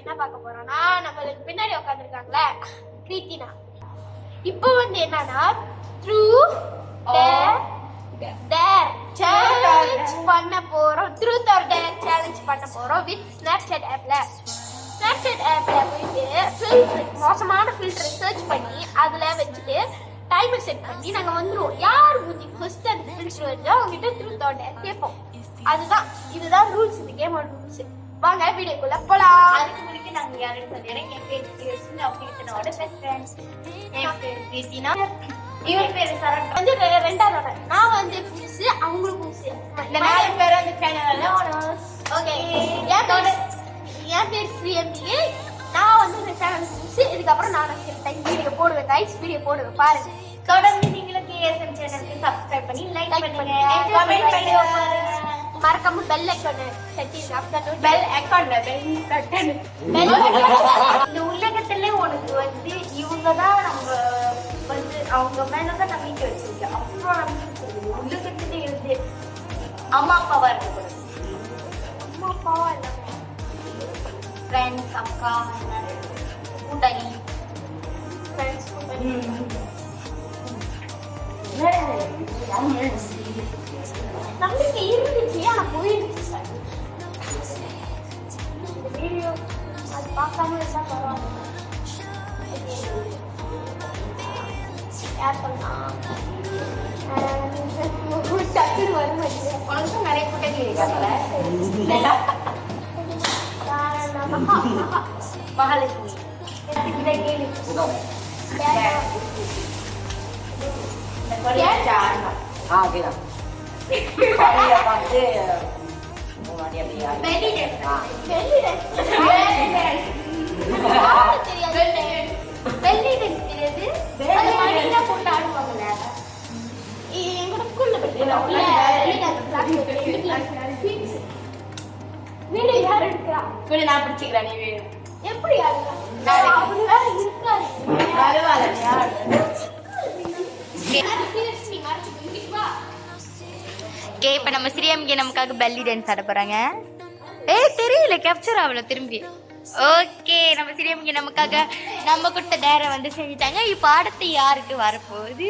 என்ன பார்க்க போறோம்னா நம்மளுக்கு பின்னாடி உட்காந்துருக்காங்களே கிருத்தினா இப்போ வந்து என்னன்னா த்ரூ டேர் சேலஞ்ச் பண்ண போறோம். த்ரூ ஆர் டேர் சேலஞ்ச் பண்ண போறோம் வித் ஸ்னாப்சாட் ஆப்ல ஸ்னாப்சாட் ஆப்ல போயிட்டு ஃபில்டர் மோசமான ஃபில்டர் சர்ச் பண்ணி அதுல வச்சுட்டு டைமர் செட் பண்ணி நாங்க வந்துருவோம். யார் மூஞ்சி ஃபர்ஸ்ட் அந்த ஃபில்டர் வருதோ அவங்க த்ரூ ட்ரூத் டேர் கேட்போம். அதுதான் இதுதான் ரூல்ஸ் இந்த கேமோட ரூல்ஸ் வாங்க வீடியோக்குள்ள போலாம். அதுக்கு முன்னாடி நாங்க யாருன்னு சொல்லிடுறேன் என் பேர் பெஸ்ட் ஃப்ரெண்ட்ஸ் என் பேர் இவர் பேர் சரண். வந்து ரெண்டாவது. நான் வந்து புதுசு அவங்களும் புதுசு. இந்த நாலு பேரும் அந்த சேனல்ல ஓகே என் பேர் என் பேர் ஸ்ரீஎம்பி நான் வந்து இந்த சேனல் புதுசு. இதுக்கப்புறம் நான் டைம் வீடியோ போடுவேன் கைஸ் வீடியோ போடுவேன் பாருங்க. தொடர்ந்து நீங்களும் கேஎஸ்எம் சேனலுக்கு சப்ஸ்கிரைப் பண்ணி லைக் பண்ணுங்க, கமெண்ட் பண்ணுங்க. மறக்காம பெல் ஐக்கான செட்டி அப்பதான் பெல் அக்கௌண்ட்ல பெல் பட்டன் பெல் இந்த உலகத்துல உனக்கு வந்து இவங்க தான் நம்ம வந்து அவங்க மேலதான் நம்பிக்கை வச்சிருக்கேன் அப்புறம் நம்பிக்கை. உலகத்துல இருந்து அம்மா அப்பாவா இருக்கக்கூடாது அம்மா அப்பாவா ஃப்ரெண்ட்ஸ் அக்கா கூட்டாளி ஃப்ரெண்ட்ஸ் நம்பிக்கை tapi kayaknya ini video alpaca me ya tenang tapi itu kayak gini kan karena mahal mahal itu kita ya நிறைய வந்து வீடு யார் எடுக்கிறா வீடு நான் பிடிச்சிக்கிறேன் நீ வீடு எப்படி ஓகே இப்போ நம்ம ஸ்ரீஎம்கே நமக்காக பெல்லி டான்ஸ் ஆட போகிறாங்க ஏய் தெரியல கேப்சர் ஆகல திரும்பி. ஓகே நம்ம ஸ்ரீஎம்கே நமக்காக நம்ம கொடுத்த நேர வந்து செஞ்சுட்டாங்க. இப்போ ஆடத்து யாருக்கு வரப்போகுது?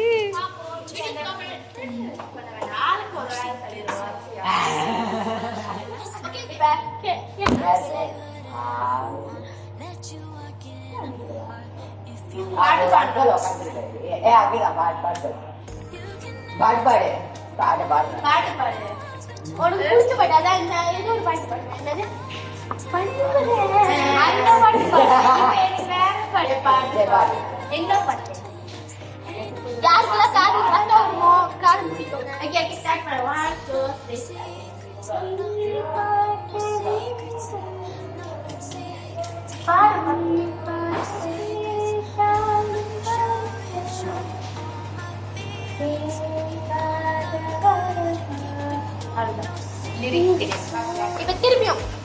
பாட்டு பாட்டு பாட்டு பாடு. பாட்டு பாடு. பாட்டு பாடு. உனக்கு பிடிச்ச பாட்டு அதான் இந்த ஏதோ ஒரு பாட்டு பாடு. என்னது? அந்த பாட்டு பாடு. வேற பாட்டு பாட்டு பாடு. எங்க பாட்டு? யாருக்கெல்லாம் காது கஷ்டம்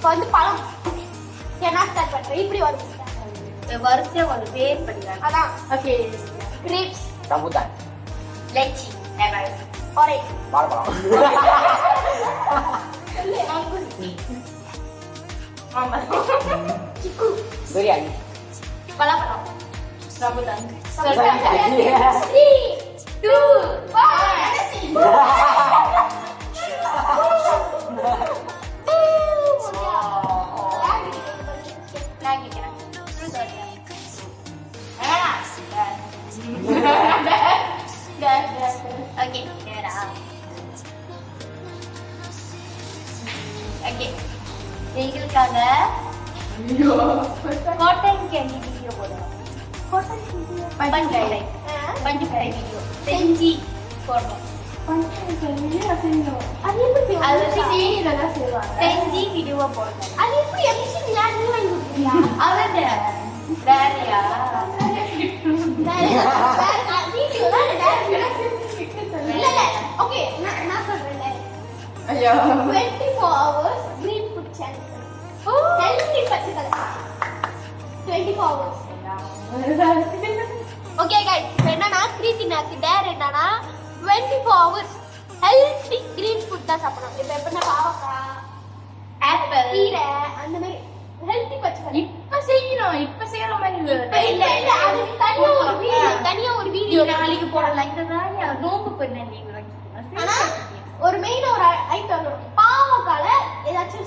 வந்து பழம் சரி, நான் ஸ்டார்ட் பண்றேன் இப்படி வரும் வரிசையா ஒரு பேர் படிக்கிறாங்க அதான் okay grapes rambutan lychee never orange marah ஆமா சிக்கு biryani பலாப்பழம் ரம்புதான் த்ரீ Yeah. 24 hours, green என்னன்னா கிரீத்தினாக்கு டேர் என்னன்னா twenty four hours healthy green food தான் சாப்பிடணும். இப்போ எப்படின்னா பாவக்காய் ஆப்பிள் அந்த மாதிரி ஹெல்த்தி பச்சை இப்ப செய்யணும். இப்ப செய்யற இல்ல. தனியா ஒரு தனியா ஒரு வீடியோ. நாளைக்கு போடலாம். நோம்பு பண்ணி ஆனா ஒரு மெயின் ஒரு ஐட்டம் வரும் பாவக்கால ஏதாச்சும்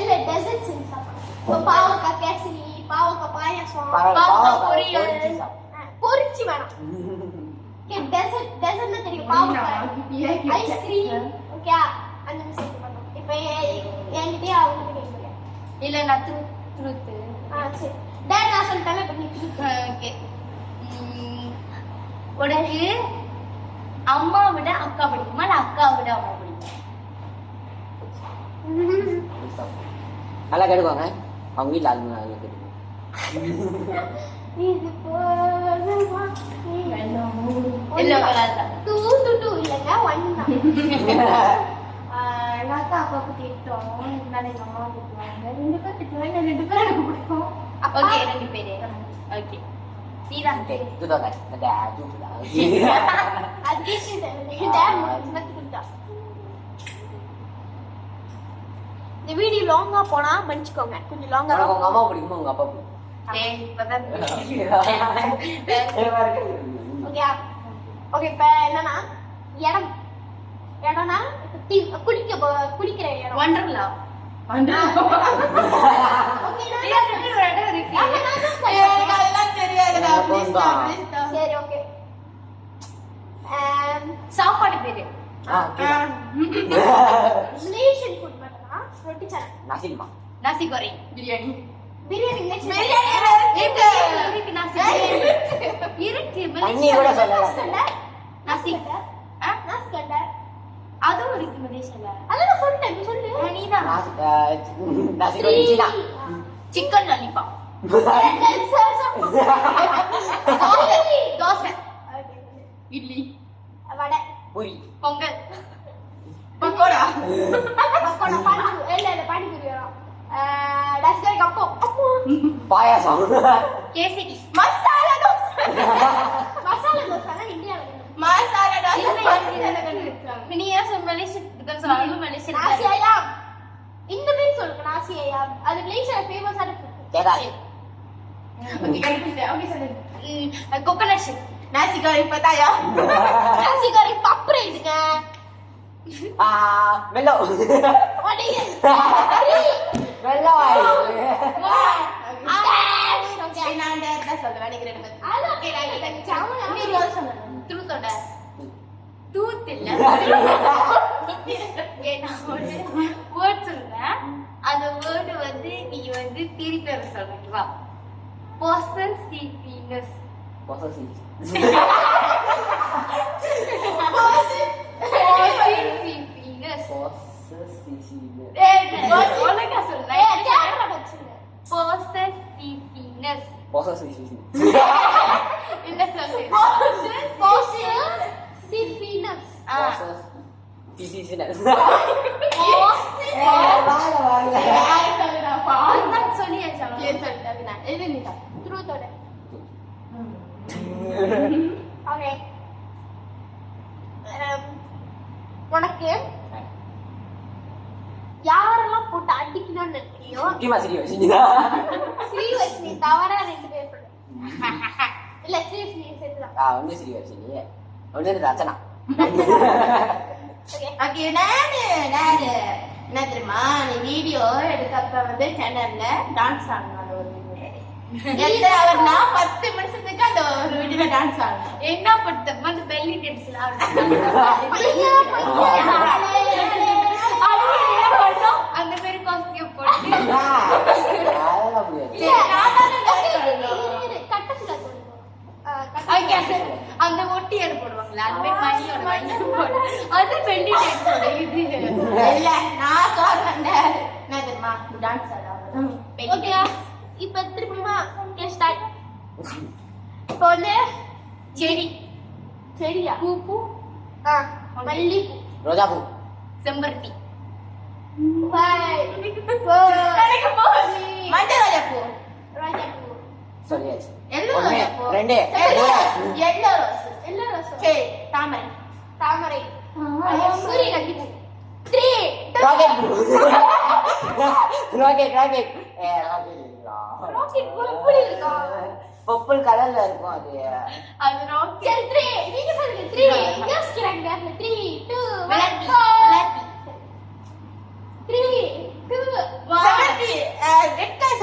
இல்ல- டெசர்ட் செஞ்சு சாப்பிடணும் பாவக்காய் கேசரி பாவக்காய் பாயாசம் பாவக்காய் பொரியல். பொரிச்சு வேணாம். டெசர்ட் டெசர்ட்னா தெரியும் பாவக்காய். ஐஸ்கிரீம் ஓகே அந்த மாதிரி இப்போ என்கிட்டயே அவங்களுக்கு கேட்குறேன் இல்ல நான் த்ரூ ட்ரூத் ஆ சரி. டேட் நான் நீ ஓகே உனக்கு அம்மா விட அக்கா பிடிக்குமா. இல்ல அக்கா விட அம்மா பிடிக்குமா. நல்லா கேட்டுக்கோங்க. அவங்க வீட்டில் அது நல்லா கேட்டுக்கோங்க. இது போதுமா? இல்ல வராதா. டூ டூ டூ இல்லைங்க ஒன் தான் எங்கள் அக்கா அப்பாவுக்கு திட்டோம் இருந்தாலும் எங்கள் அம்மா திட்டுவாங்க ரெண்டு பேர் திட்டுவாங்க ரெண்டு பேரும் எனக்கு பிடிக்கும். ஓகே ரெண்டு பேரு. ஓகே டேம் கொடுத்தா இந்த வீடியோ லாங்கா போனா மன்னிச்சுக்கோங்க கொஞ்சம் லாங்கா nggak mau பிடிக்குமா உங்க அப்பா ஓகே ஓகே இப்போ என்னன்னா இடம் இடம்னா குளிக்க குளிக்கிற இடம் வண்டர்லா ஓகேனா? ஒரு தெரியாதுடா சரி ஓகே சாப்பாடு பேரு. மலேசியன் ஃபுட் மட்டும்னா ரொட்டி சேனல் Nasi lima. Nasi goreng biryani. Biryani Malaysian இருக்கு. இருக்கு நசி இருக்கு தண்ணி கூட சொல்லல. கண்டர் நசி ஆ? நாஸ் கண்டர் அதுவும் இருக்கு மலேசியால. அதான் சொல்லிட்டேன் சொல்லு. Chicken lollipop dosa. Idli. Vada. Pongal. Pakoda. Pakoda panipuri. இல்ல இல்ல வரும் கப்போ. அப்போ Payasam. கேசரி. மசாலா தோசை. மசாலா தோசை இந்தியாவில் மசாலா நீ ஏன் சொல்ல மலேசியா மலேசியா நாசியாயாம். இந்த பேர் சொல்லுங்க நாசியாயாம். அது மலேசியால ஃபேமஸான food Cedak. Coconut shake nasi curry பத்தாயா நாசிகாரி பப்பரை இதுங்க Ah, melo. உடைய melo. ட்ரூத்தோட தூத் இல்ல நான் ஒரு வேர்ட் சொல்றேன் அந்த வேர்டு வந்து நீ வந்து திருப்பி வர சொல்றீங்களா பொசசிவ்னஸ் Posesif. Possessiveness Posesif. ஒழுங்கா சொல்றேன் பொசசிவ்னஸ் Posesif. என்ன சொல்லு ஆ. அதுதான் சொல்லியாச்சு அவ்வளவுதான். உனக்கு யாரெல்லாம் போட்டு அடிக்கணும்னு நினைக்கிறியோ ini? ஸ்ரீவர்ஷினி தவறா ரெண்டு பேர் சொல்லு இல்ல Ah, ini serius ini. Udah ada Rachana. Okay நானு நானு என்ன தெரியுமா? நீ வீடியோ எடுத்தப்ப வந்து சேனல்ல டான்ஸ் ஆடணும் ஒரு எத்தனை அவர்னா பத்து நிமிஷத்துக்கு அந்த ஒரு வீடியோல டான்ஸ் ஆடணும். என்ன படுத்த அந்த பெல்லி டான்ஸ்ல அந்த மாதிரி காஸ்டியூம் போட்டு. கட்டத்துல. ஆ, அங்க கட்டத்துல. அந்த- அந்த ஒட்டியார் போடுவாங்களா அந்த மாதிரி மணியோட மணி போடு அது பெல்லி டான்ஸோட இது. இல்ல நான் சொல்றேன் என்ன தெரியுமா? டான்ஸ் ஆடாது ஓகேயா? இப்ப திருப்பியுமா okay, start. இப்ப வந்து செடி. செடியா? பூ பூ. ஆ, மல்லிப்பூ Roja bu. செம்பருத்தி. Five, four, மஞ்சள் ரோஜா பூ ரோஜாப்பூ. Sorry aja. ஒண்ணு, ரெண்டு, எல்லோ மூணு. Yellow rose. எல்லோ ரசம். சரி தாமரை. தாமரை. சூரியகாந்தி பூ. Eh, rocket. lah. ராக்கெட் எப்படி இருக்கா? பர்பிள் கலர்ல இருக்கும் அது. அது ராக்கெட் சரி த்ரீ நீங்க சொல்லுங்க த்ரீ யோசிக்கிறாங்க த்ரீ டூ விளையாட்டு த்ரீ டூ செம்பருத்தி. ரெட் கலர்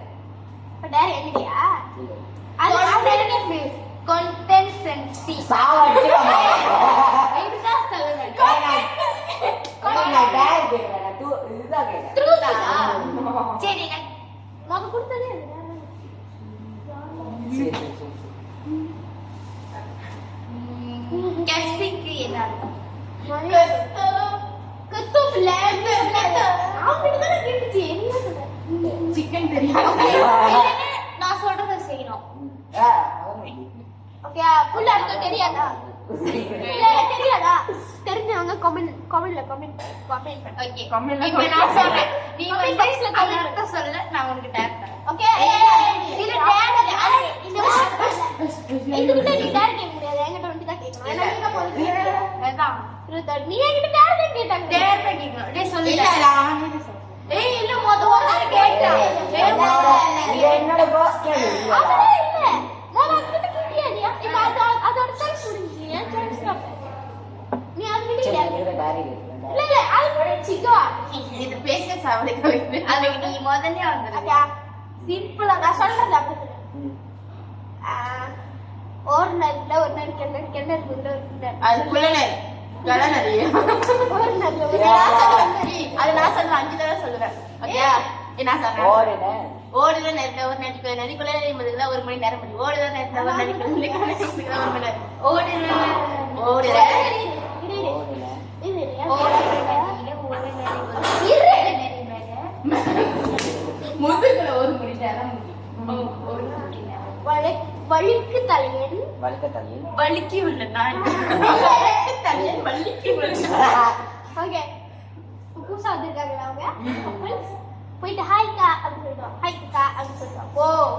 இப்ப டேர் எங்கடியா அது இதுதான். ட்ரூத் சரி நான் கொடுத்ததே என்ன அர்த்தம் தான் கேட்டுச்சு. என்ன சொல்ற? சிக்கன் தெரியும் நான் சொல்றத செய்யணும் ஆ, அதான். ஓகே ஃபுல் அர்த்தம் தெரியாதா? இல்ல தெரியாதா? தெரிஞ்சவங்க கமெண்ட் கமெண்ட்ல கமெண்ட் கமெண்ட் ஓகே இப்போ நான் சொல்றேன். நீ Comment வந்து box ல அந்த comment. அர்த்தம் சொல்ல நான் உனக்கு டேக் தரேன். ஓகே இது டேட் இந்த இதுகிட்ட நீ டேட் கேட்க முடியாது. என்கிட்ட வந்து தான் கேட்கணும். ஏன்னா நீங்க போறது அதான். இருபத்தாறு. நீ என்கிட்ட டேட் தான் கேட்டாங்க. டேர் தான் கேட்கணும். டேய் சொல்லு. இல்ல, நான் இது சொல்றேன். ஏய் இல்ல மொத ஒரு என்னோட- இல்ல அதுகிட்ட கேட்டியா இப்ப அது அதோட சாய்ஸ் முடிஞ்சு என் சாய்ஸ் நீ அதுகிட்ட சரி, கேட்க இதுல diary இருக்கு. இல்ல இல்ல அது முடிஞ்சுக்கோ இது பேச சாவடிக்க அதுக்கு நீ முதல்ல வந்துரு ஓகே சிம்பிளா நான் சொல்றது அப்படி ஒரு ஒரு நாள் கிணறு கிணறு குதிரை அது ஒரு நான் அது நான் அஞ்சு தடவை சொல்லுவேன் ஓகே என்ன சொல்றேன் ஓடுற நேரத்துல ஒரு நடிக்க நடிக்குள்ள என்பதுல ஒரு மணி நேரம் மணி ஓடுற நேரத்தை ஒரு ஒரு மணி நேரம் ஓடுற ஓடுற முதுகுல ஒரு மணி நேரம் முடி. ஒரு மணி நேரம் வழி- வழுக்கு தலையன். வலிக்கி உள்ள நான். தலையன். வலிக்கி உள்ள ஓகே. புதுசா வந்திருக்காங்களா அவங்க. போயிட்டு ஓ.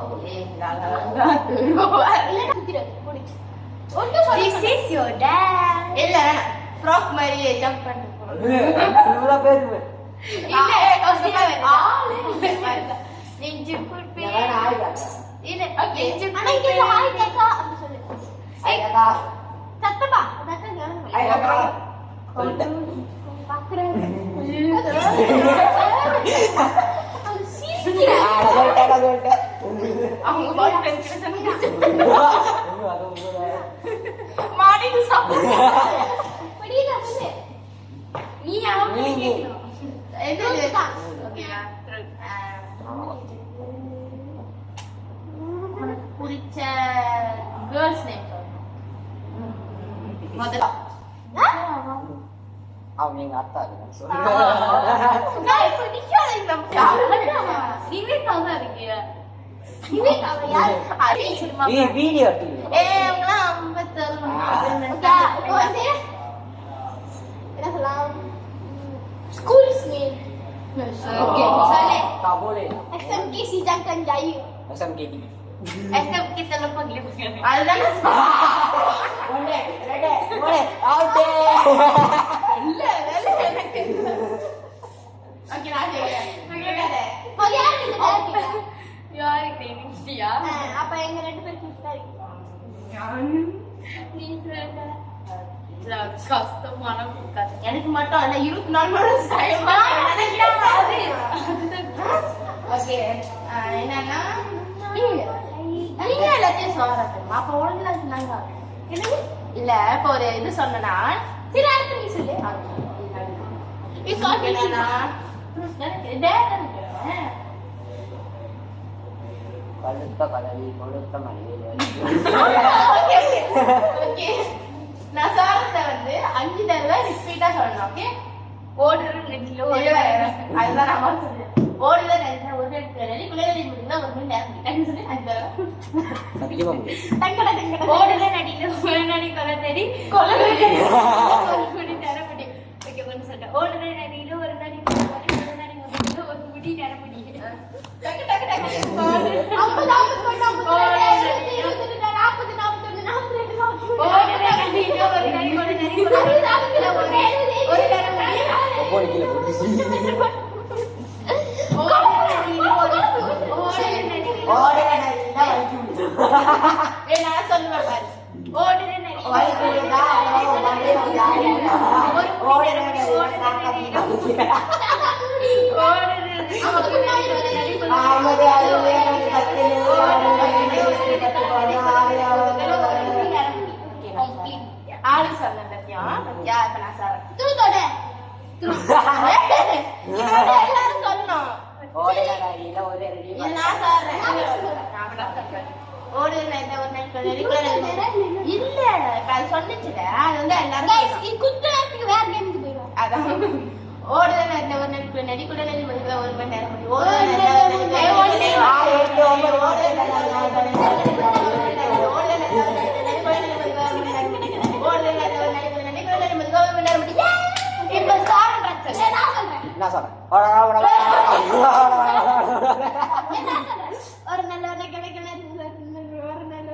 முடிச்சு சொல்லி is your dad. இல்ல ஃப்ராக் மாதிரி ஜம்ப் பண்ணி இவ்வளவு பேரு. இல்ல. சத்தமா கவனம் அது ஆ. அவங்க பாய் ஃப்ரெண்ட் கிட்ட. சொன்னாங்க. ஐயோ, அது உங்களோட. மாடிக்கு சாப்பிடு புரியுதா சொல்லு நீ உனக்கு பிடிச்ச கேர்ள்ஸ் நேம் முதல்ல அவங்க எங்க அத்தா இருக்காங்க. சொல்லுங்க. நான் இப்ப நிக்காத இந்த நிவேதா தான் இருக்கியா விவேக் அவ யாரு அதே சினிமா வீ- வீடியோ எடுத்துக்கீங்க. ஏ அவங்களாம் ஐம்பத்தேழு ஓகே இப்போ வந்து என்ன சொல்லலாம் ஸ்கூல்ஸ் நேம் ஓகே சொல்லு Tak boleh. SMKC Jangkan Jaya SMKD. SM kita lupa gila அதுதான் Boleh, boleh, boleh. Out there. இல்ல வேலை எனக்கு ஓகே நான் கேக்குறேன் இப்போ யார் இந்த பேர் கேட்டா? யாருக்கு நிக்கியா ஆ, அப்ப எங்க ரெண்டு பேருக்கு சரி நீ சொல்லுங்க இல்ல, கஷ்டமான. எனக்கு மட்டும் இருபத்தி நாலு மணி ஓகே என்னன்னா நீங்க எல்லாத்தையும் சொல்றேன் அப்ப ஒழுங்குல சொன்னாங்க இல்ல இப்ப ஒரு இது சொன்னா சரி அடுத்து நீ சொல்லு. இருக்கேன் Kalau நான் சொல்றத வந்து அஞ்சு தடவை ரிப்பீட்டா சொல்லணும் ஓகே ஓடுற நெட்ல அதுதான் நான் சொல்றேன். ஓடுற நெட்ல ஒரு ஒன்று எடுத்து நடி குழந்தை முடியுங்க ஒரு மணி நேரம் முடியும் சொல்லி டங்கட டங்கட ஓடுற ஒரு நடி கொலை தேடி கொலை ஒரு முடி நரமுடி ஓகே ஒன்று சொல்றேன். ஓடுற நடியில ஒரு நடி ஒரு நடி ஒரு முடி நரமுடி டக்கு டக்கு டக்கு ஐம்பது ஐம்பது இருபது நாற்பது நாற்பத்தொன்னு நாற்பத்தி ரெண்டு நாற்பத்தி ஓடுற நடியில ஒரு நடி கொலை தேடி, ஒரு நடி முடியில ஒரு நடி- ஒரு நரமுடி ஒவ்வொரு கீழே போட்டு ஓடுற நடியில ஒரு ஓடுற நடியில ஓடுற நல்லா வலிக்கு முடியும் ஏய், நான் சொல்லுவேன் பாரு ஓடுற நடியில வலிக்கு முடியுதா அப்புறம் மண்டையில ஜாலியா ஓடுற நல்லா சாக்காதீங்க ஓடுற நடியில ஒரு நடி கொலை ஆமது அறுபது எழுபது பத்து எழுபது பத்து ஆளு சொன்னேன் பத்தியா இப்ப நான் சொல்றேன் தூத்தோட எல்லாரும் ஒரு இது நான் சொல்றேன். ஓடு இந்த ஒரு ரெகுலர் இல்ல இப்ப அது சொன்னிச்சுல அது வந்து எல்லாரும். குத்து நேரத்துக்கு வேற கேமுக்கு போயிடும் அதான் ஒரு நடிக்குள்ள நடி மணிக்குள்ள ஒரு மணி நேரம் ஓடுற என்ன சொல்றேன் ஓட ஓட ஒரு நல்ல ஒரு கிடைக்கல ஒரு நல்ல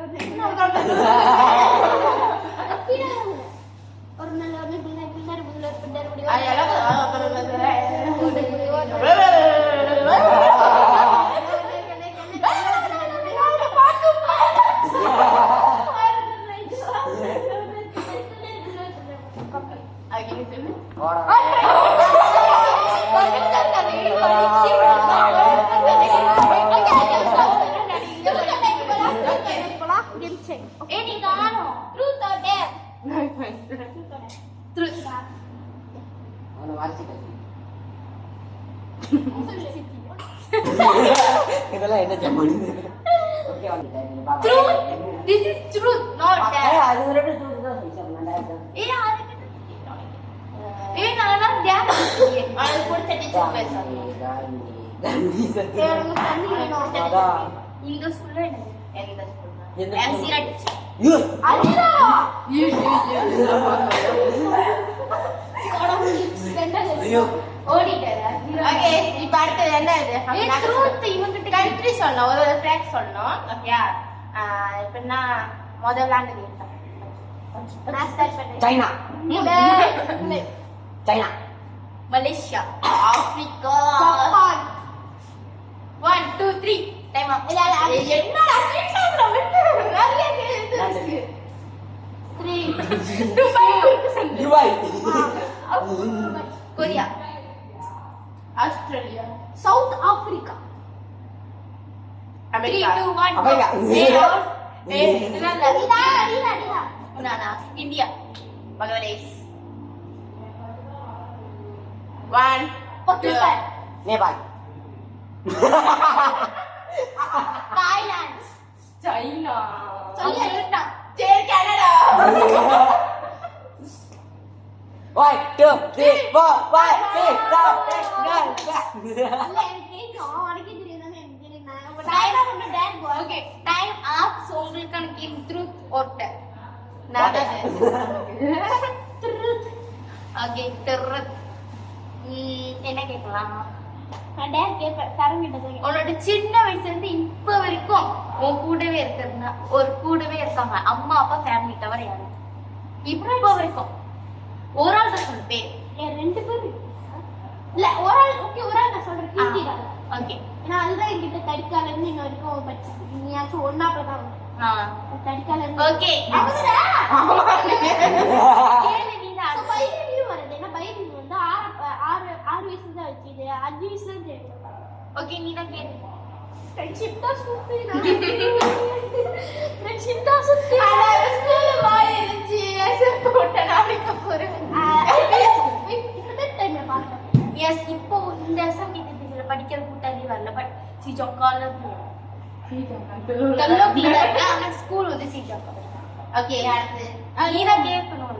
இதெல்லாம் என்ன ஜம்முன்னு ஓகே வந்துட்டேன் நீங்க பாருங்க. Truth this is truth not ஏய், டேர் அது ஒரு ரெண்டு தூக்கு தான் சொல்லிச்சேன் ரெண்டாயிரம் ஏ அது ஏ நான் டேர் அது பிடிச்ச டீச்சர் பேசுறேன் காந்தி காந்தி சத்தியம் அதான் இந்த ஸ்கூல்ல எந்த ஸ்கூல் எந்த எம்சி ரெட் ஐயோ, ஐயோ ஓடிட்டாரா ஓகே இப்ப அடுத்தது என்ன இது? இவங்கிட்ட கண்ட்ரி சொல்லணும் ஒரு ஒரு ஃபேக்ட் சொல்லணும். ஓகே எப்படின்னா முதல் விளாண்டது நான் ஸ்டார்ட் பண்ணேன் China. China. Malaysia. Africa. Japan. One two three time இல்ல, இல்ல, அது என்னடா. Three. Dubai Korea Australia, South Africa. America. 3, 2, 1, America. go. Zero. India, Rila, Rila, Rila. Unana, India, Bangladesh. One, Pakistan. Two. Nepal. Thailand. China. China. China. Canada. Time வந்து டேன் okay time up so உங்களுக்கு எனக்கு இன் truth ஓட்ட truth okay truth என்ன கேட்கலாம் நான் tan கேட்பேன் தரங்கிட்ட உன்னோட சின்ன வயசுல இருந்து இப்ப வரைக்கும் உன் கூடவே இருக்கிறதுனா ஒரு கூடவே இருக்காங்க அம்மா அப்பா ஃபேமிலி தவிர யாரு இப்ப வரைக்கும் ஒரு ஆள் தான் சொல்லு பேர் ரெண்டு பேர் இல்ல ஒரு ஆள் ஓகே ஒரு ஆள் நான் சொல்றேன். கீர்த்தி ஓகே ஏன்னா அதுதான் என்கிட்ட தடிக்கால இருந்து இன்ன வரைக்கும் படிச்சு நீயாச்சும் ஒன்னா தான். தடிக்கால இருந்து ஓகே ஆறு வயசுல தான் வச்சுது அஞ்சு வயசுல தெரியும் ஓகே நீ தான் கேளு. ஃப்ரெண்ட்ஷிப் தான் சுத்தி ஃப்ரெண்ட்ஷிப் தான் சுத்தி ஸ்கூல் வாய் இருந்துச்சு செருப்பு போட்ட நாளைக்கு போறேன் எஸ் இப்போ இந்த சங்கீத இதுல படிக்கிற கூட்டாளி வரல பட் சிஜோக்கால ஆனா ஸ்கூல் வந்து சிஜோக்கா ஓகே அடுத்து நீதான் கேட்கணும்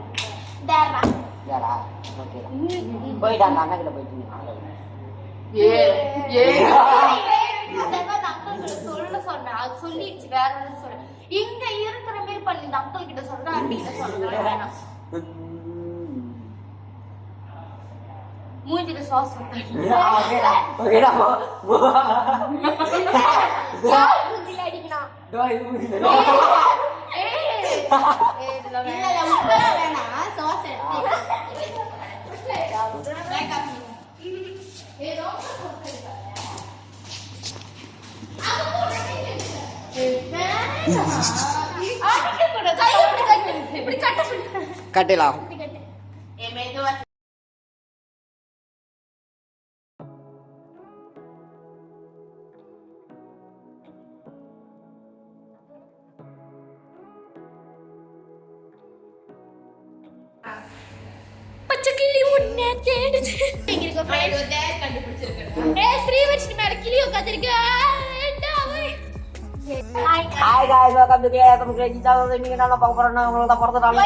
டேரா யாரா ஓகே போயிட்டாங்க அண்ணா கிட்ட போயிட்டு ஏ ஏ தடவை அந்த அங்கிள் கிட்ட சொல்ல சொன்னேன் அது சொல்லிடுச்சு வேற இங்க இருக்கிற மாதிரி பண்ணி இந்த அங்கிள் கிட்ட சொல்றேன் ஆண்டி கிட்ட சொல்றேன் வேணாம் மூஞ்சில Okeylah. யார் மூஞ்சில அடிக்கணும் Doa ibu gitu. ஏய் ஏய், இதுல வேணாம். வேணாம் சோஸ் இப்படி கட்ட kami kayak teman kita ini kenapa pernah ngelola portal